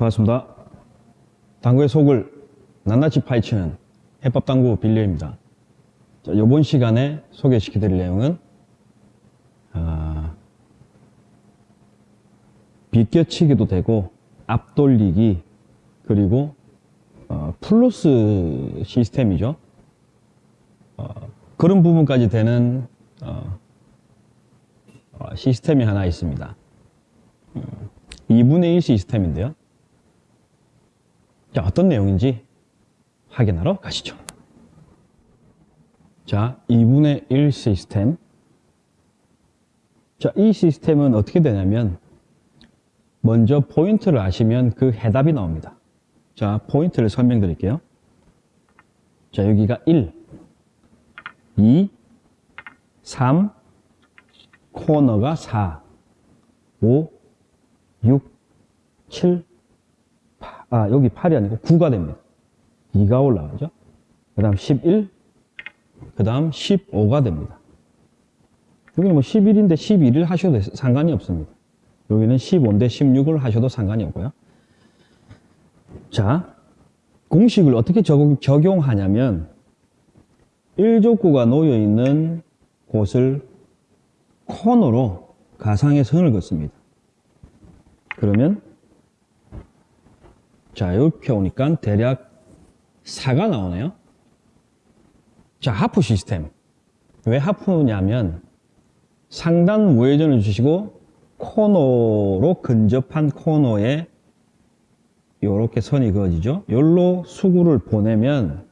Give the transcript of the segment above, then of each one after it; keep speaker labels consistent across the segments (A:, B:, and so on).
A: 반갑습니다. 당구의 속을 낱낱이 파헤치는 해법당구 빌려입니다. 자, 이번 시간에 소개시켜드릴 내용은 아, 비껴치기도 되고 앞돌리기 그리고 어, 플러스 시스템이죠. 어, 그런 부분까지 되는 어, 어, 시스템이 하나 있습니다. 음, 2분의 1 시스템인데요. 자, 어떤 내용인지 확인하러 가시죠. 자, 2분의 1 시스템. 자, 이 시스템은 어떻게 되냐면, 먼저 포인트를 아시면 그 해답이 나옵니다. 자, 포인트를 설명드릴게요. 자, 여기가 1, 2, 3, 코너가 4, 5, 6, 7, 8, 아, 여기 8이 아니고 9가 됩니다. 2가 올라가죠. 그 다음 11, 그 다음 15가 됩니다. 여기는 뭐 11인데 11을 하셔도 상관이 없습니다. 여기는 15인데 16을 하셔도 상관이 없고요. 자, 공식을 어떻게 적용, 적용하냐면 1족구가 놓여 있는 곳을 코너로 가상의 선을 긋습니다. 그러면 자 이렇게 오니까 대략 4가 나오네요. 자 하프 시스템 왜 하프냐면 상단 우회전을 주시고 코너로 근접한 코너에 이렇게 선이 그어지죠. 여기로 수구를 보내면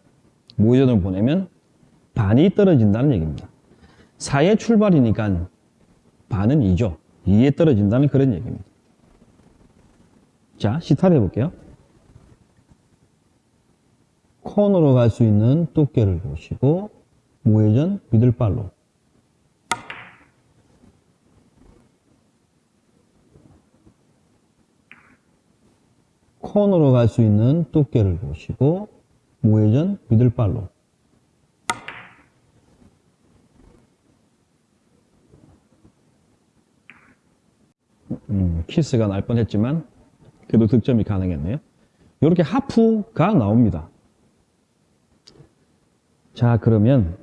A: 우회전을 보내면 반이 떨어진다는 얘기입니다. 4의 출발이니까 반은 2죠. 2에 떨어진다는 그런 얘기입니다. 자, 시타를 해볼게요. 코너로 갈 수 있는 두께를 보시고 우회전 미들발로 코너로 갈 수 있는 두께를 보시고 우회전 미들발로 음, 키스가 날 뻔했지만 그래도 득점이 가능했네요. 이렇게 하프가 나옵니다. 자, 그러면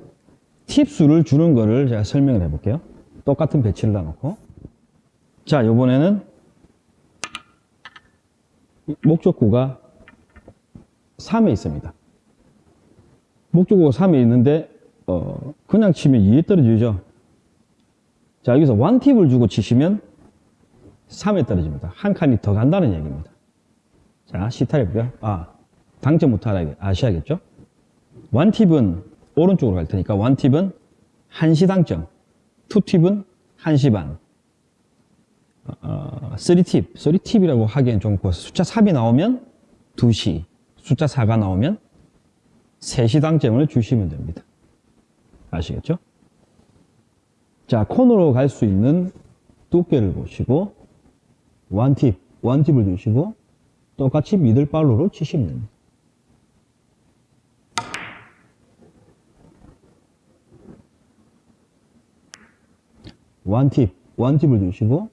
A: 팁수를 주는 거를 제가 설명을 해볼게요. 똑같은 배치를 놔놓고. 자, 이번에는 목적구가 3에 있습니다. 목적구가 3에 있는데, 어, 그냥 치면 2에 떨어지죠. 자, 여기서 원팁을 주고 치시면 3에 떨어집니다. 한 칸이 더 간다는 얘기입니다. 자, 해볼게요. 아, 당점부터 아셔야겠죠? 원팁은 오른쪽으로 갈 테니까 원팁은 1시 당점, 투팁은 1시 반, 어, 3팁, 3팁이라고 하기엔 좀 그렇고 숫자 3이 나오면 2시, 숫자 4가 나오면 3시 당점을 주시면 됩니다. 아시겠죠? 자, 코너로 갈 수 있는 두께를 보시고 원팁, 원팁을 주시고 똑같이 미들발로로 치시면 됩니다. 원팁, 원팁을 주시고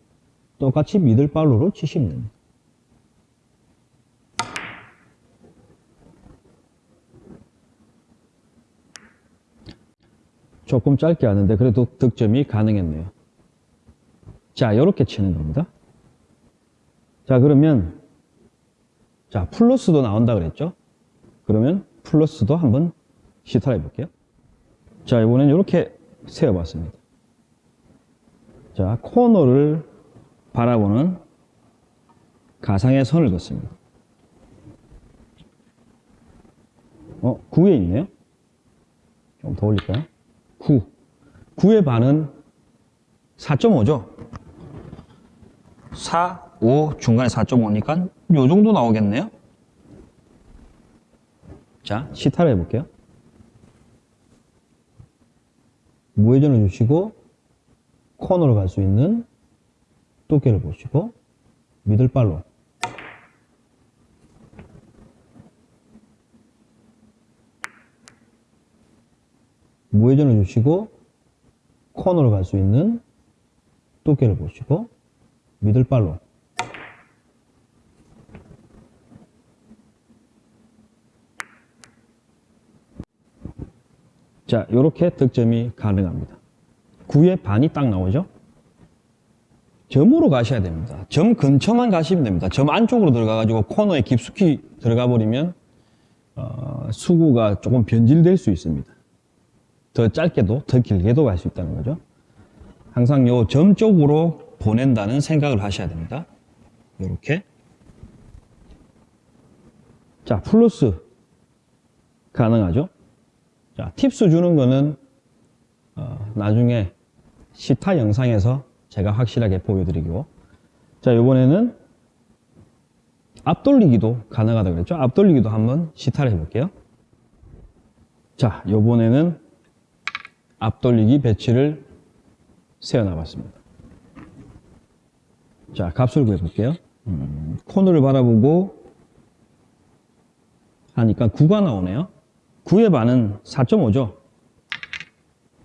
A: 똑같이 미들 발로로 치시면 됩니다. 조금 짧게 하는데 그래도 득점이 가능했네요. 자, 이렇게 치는 겁니다. 자, 그러면 자, 플러스도 나온다 그랬죠? 그러면 플러스도 한번 시타를 해볼게요. 자, 이번엔 이렇게 세워봤습니다. 자, 코너를 바라보는 가상의 선을 긋습니다. 어, 9에 있네요. 좀 더 올릴까요? 9. 9의 반은 4.5죠? 4, 5, 중간에 4.5니까 요 정도 나오겠네요? 자, 시타를 해볼게요. 무회전을 주시고 코너로 갈 수 있는 두께를 보시고 미들발로. 무회전을 주시고 코너로 갈 수 있는 두께를 보시고 미들발로. 자 이렇게 득점이 가능합니다. 9의 반이 딱 나오죠? 점으로 가셔야 됩니다. 점 근처만 가시면 됩니다. 점 안쪽으로 들어가가지고 코너에 깊숙이 들어가 버리면 어, 수구가 조금 변질될 수 있습니다. 더 짧게도 더 길게도 갈 수 있다는 거죠. 항상 요 점 쪽으로 보낸다는 생각을 하셔야 됩니다. 이렇게 자 플러스 가능하죠. 자 팁스 주는 거는 어, 나중에 시타 영상에서 제가 확실하게 보여드리고. 자 이번에는 앞돌리기도 가능하다 그랬죠? 앞돌리기도 한번 시타를 해볼게요. 자 이번에는 앞돌리기 배치를 세워놔 봤습니다. 자 값을 구해볼게요. 음, 코너를 바라보고 하니까 9가 나오네요. 9의 반은 4.5죠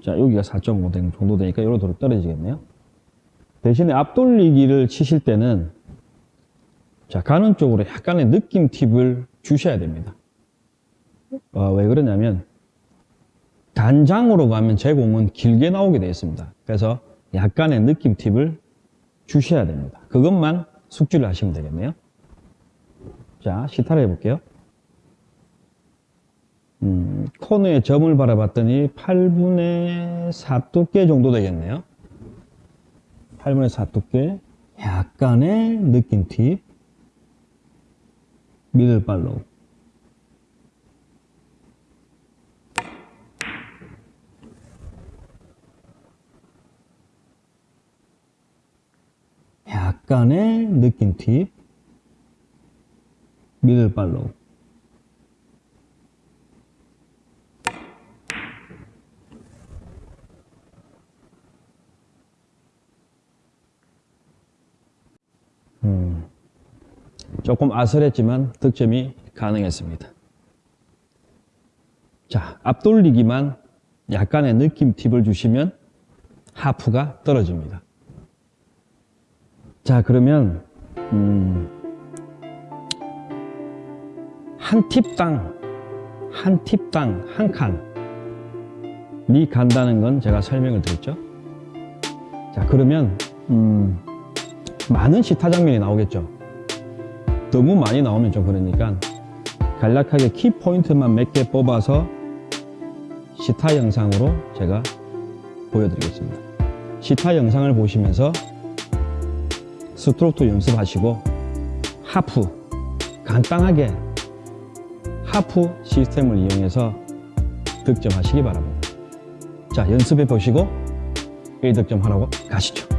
A: 자 여기가 4.5 정도 되니까 요로 떨어지겠네요. 대신에 앞돌리기를 치실 때는 자 가는 쪽으로 약간의 느낌 팁을 주셔야 됩니다. 어, 왜 그러냐면 단장으로 가면 제 공은 길게 나오게 되어 있습니다. 그래서 약간의 느낌 팁을 주셔야 됩니다. 그것만 숙지를 하시면 되겠네요. 자 시타를 해볼게요 음, 코너에 점을 바라봤더니 8분의 4 두께 정도 되겠네요. 8분의 4 두께. 약간의 느낌 팁. 미들 팔로우 약간의 느낌 팁. 미들 팔로 조금 아슬했지만 득점이 가능했습니다. 자, 앞돌리기만 약간의 느낌 팁을 주시면 하프가 떨어집니다. 자, 그러면 음, 한 팁당 한 팁당 한 칸이 간다는 건 제가 설명을 드렸죠. 자, 그러면 음, 많은 시타 장면이 나오겠죠. 너무 많이 나오면 좀 그러니까 간략하게 키포인트만 몇 개 뽑아서 시타 영상으로 제가 보여드리겠습니다. 시타 영상을 보시면서 스트로크 연습하시고 하프 간단하게 하프 시스템을 이용해서 득점하시기 바랍니다. 자 연습해 보시고 1득점 하라고 가시죠.